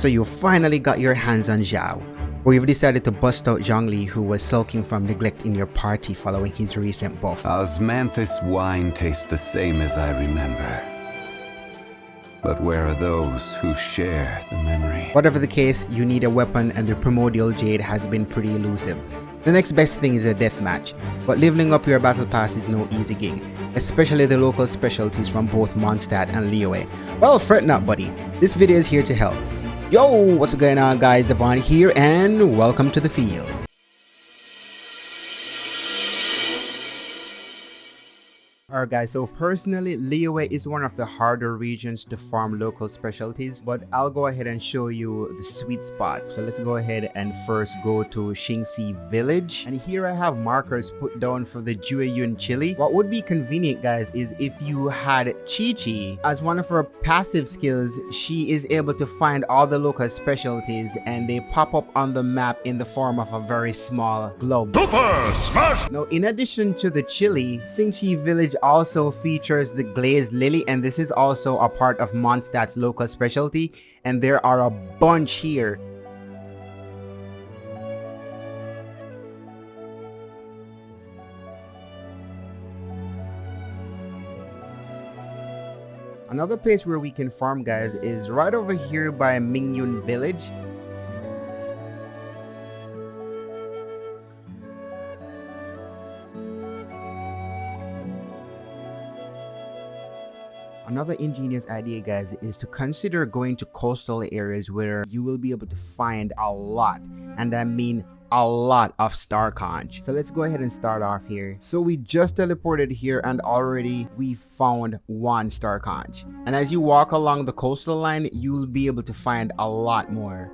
So you finally got your hands on Xiao, or you've decided to bust out Zhongli who was sulking from neglect in your party following his recent buff. Osmanthus wine tastes the same as I remember. But where are those who share the memory? Whatever the case, you need a weapon and the Primordial Jade has been pretty elusive. The next best thing is a deathmatch, but leveling up your battle pass is no easy gig, especially the local specialties from both Mondstadt and Liyue. Well, fret not buddy, this video is here to help. Yo, what's going on guys, Devon here and welcome to the field. Alright guys, so personally, Liyue is one of the harder regions to farm local specialties, but I'll go ahead and show you the sweet spots. So let's go ahead and first go to Qingce village. And here I have markers put down for the Jueyun chili. What would be convenient guys is if you had Qiqi as one of her passive skills, she is able to find all the local specialties and they pop up on the map in the form of a very small globe. Super Smash! Now in addition to the chili, Qingce village also features the glazed lily and this is also a part of Mondstadt's local specialty and there are a bunch here. Another place where we can farm guys is right over here by Mingyun village Another ingenious idea guys is to consider going to coastal areas where you will be able to find a lot and I mean a lot of star conch. So let's go ahead and start off here. So we just teleported here and already we found one star conch. And as you walk along the coastal line you'll be able to find a lot more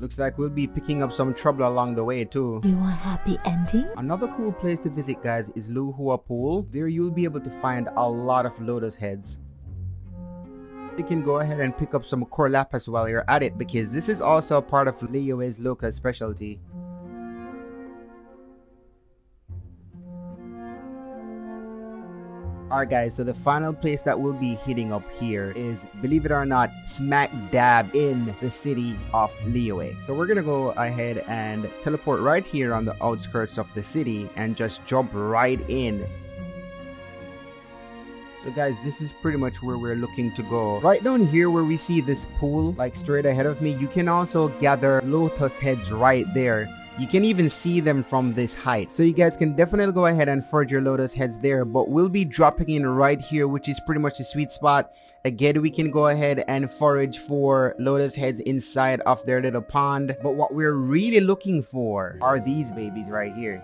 Looks like we'll be picking up some trouble along the way too. You want happy ending? Another cool place to visit guys is Luhua Pool. There you'll be able to find a lot of lotus heads. You can go ahead and pick up some cor lapis while you're at it because this is also part of Liyue's local specialty. Alright guys, so the final place that we'll be hitting up here is, believe it or not, smack dab in the city of Liyue. So we're gonna go ahead and teleport right here on the outskirts of the city and just jump right in so guys, this is pretty much where we're looking to go. Right down here where we see this pool, like straight ahead of me, you can also gather lotus heads right there. You can even see them from this height. So you guys can definitely go ahead and forge your lotus heads there. But we'll be dropping in right here, which is pretty much the sweet spot. Again, we can go ahead and forage for lotus heads inside of their little pond. But what we're really looking for are these babies right here.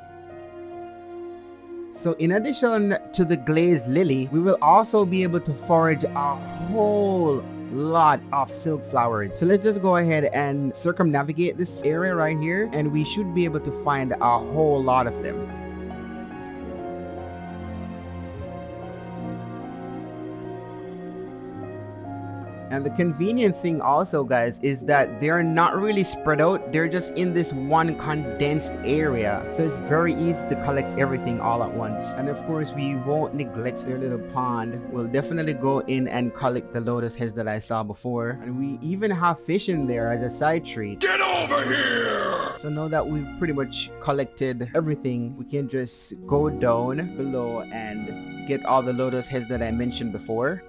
So in addition to the glazed lily, we will also be able to forage a whole lot of silk flowers. So let's just go ahead and circumnavigate this area right here and we should be able to find a whole lot of them And the convenient thing also guys is that they're not really spread out. They're just in this one condensed area. So it's very easy to collect everything all at once. And of course we won't neglect their little pond. We'll definitely go in and collect the lotus heads that I saw before. And we even have fish in there as a side treat. Get over here! So now that we've pretty much collected everything, we can just go down below and get all the lotus heads that I mentioned before.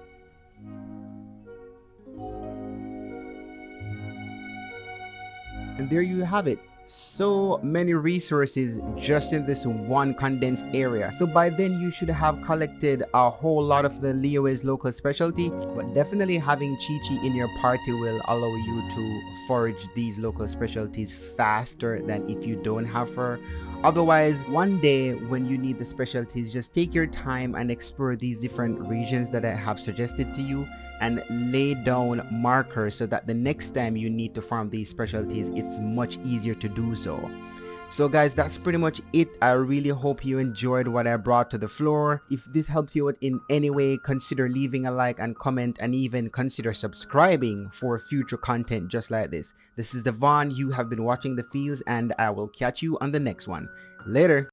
And there you have it. So many resources just in this one condensed area. So by then you should have collected a whole lot of the Liyue's local specialty. But definitely having Qiqi in your party will allow you to forage these local specialties faster than if you don't have her. Otherwise, one day when you need the specialties, just take your time and explore these different regions that I have suggested to you and lay down markers so that the next time you need to farm these specialties, it's much easier to do so. So guys, that's pretty much it. I really hope you enjoyed what I brought to the floor. If this helped you out in any way, consider leaving a like and comment and even consider subscribing for future content just like this. This is Devon. You have been watching The Fields and I will catch you on the next one. Later.